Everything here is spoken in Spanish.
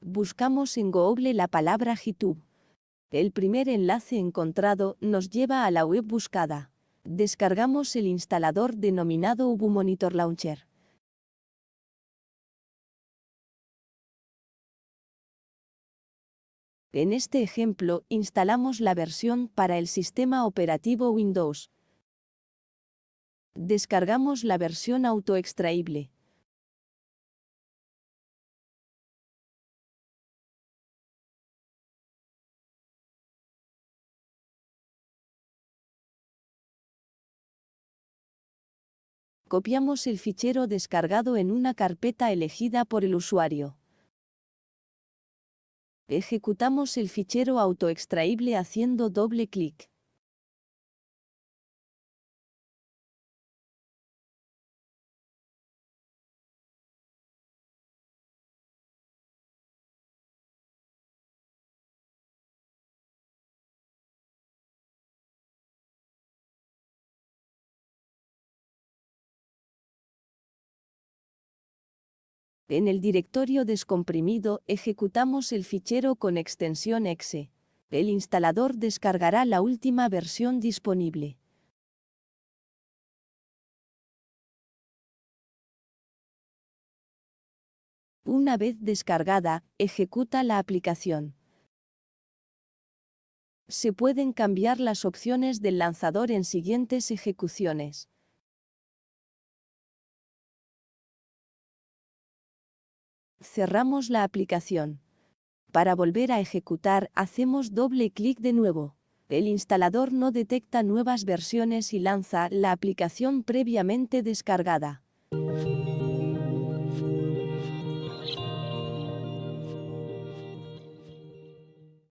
Buscamos en Google la palabra GitHub. El primer enlace encontrado nos lleva a la web buscada. Descargamos el instalador denominado Ubuntu Launcher. En este ejemplo, instalamos la versión para el sistema operativo Windows. Descargamos la versión autoextraíble. Copiamos el fichero descargado en una carpeta elegida por el usuario. Ejecutamos el fichero autoextraíble haciendo doble clic. En el directorio descomprimido ejecutamos el fichero con extensión exe. El instalador descargará la última versión disponible. Una vez descargada, ejecuta la aplicación. Se pueden cambiar las opciones del lanzador en siguientes ejecuciones. Cerramos la aplicación. Para volver a ejecutar, hacemos doble clic de nuevo. El instalador no detecta nuevas versiones y lanza la aplicación previamente descargada.